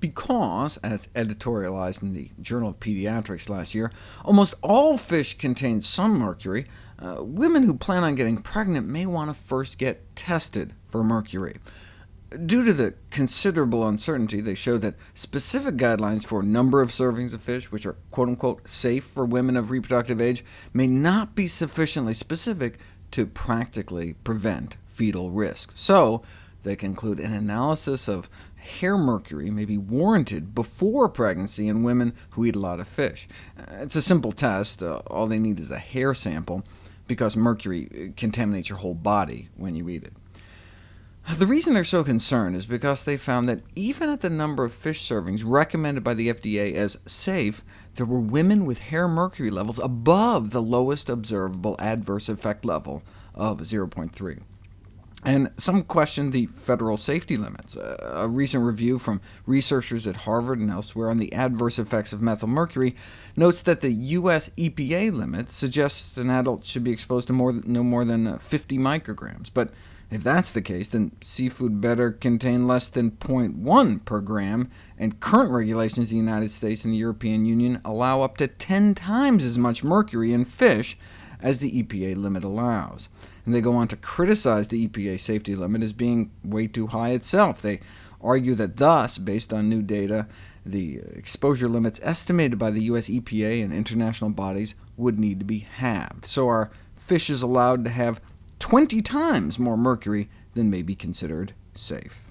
because, as editorialized in the Journal of Pediatrics last year, almost all fish contain some mercury, uh, women who plan on getting pregnant may want to first get tested for mercury. Due to the considerable uncertainty, they show that specific guidelines for number of servings of fish, which are quote-unquote safe for women of reproductive age, may not be sufficiently specific to practically prevent fetal risk. So they conclude an analysis of hair mercury may be warranted before pregnancy in women who eat a lot of fish. It's a simple test. Uh, all they need is a hair sample, because mercury contaminates your whole body when you eat it. The reason they're so concerned is because they found that even at the number of fish servings recommended by the FDA as safe, there were women with hair mercury levels above the lowest observable adverse effect level of 0.3. And some question the federal safety limits. Uh, a recent review from researchers at Harvard and elsewhere on the adverse effects of methylmercury notes that the U.S. EPA limit suggests an adult should be exposed to more, no more than uh, 50 micrograms. But if that's the case, then seafood better contain less than 0.1 per gram, and current regulations in the United States and the European Union allow up to 10 times as much mercury in fish as the EPA limit allows. And they go on to criticize the EPA safety limit as being way too high itself. They argue that thus, based on new data, the exposure limits estimated by the US EPA and international bodies would need to be halved. So our fish is allowed to have 20 times more mercury than may be considered safe.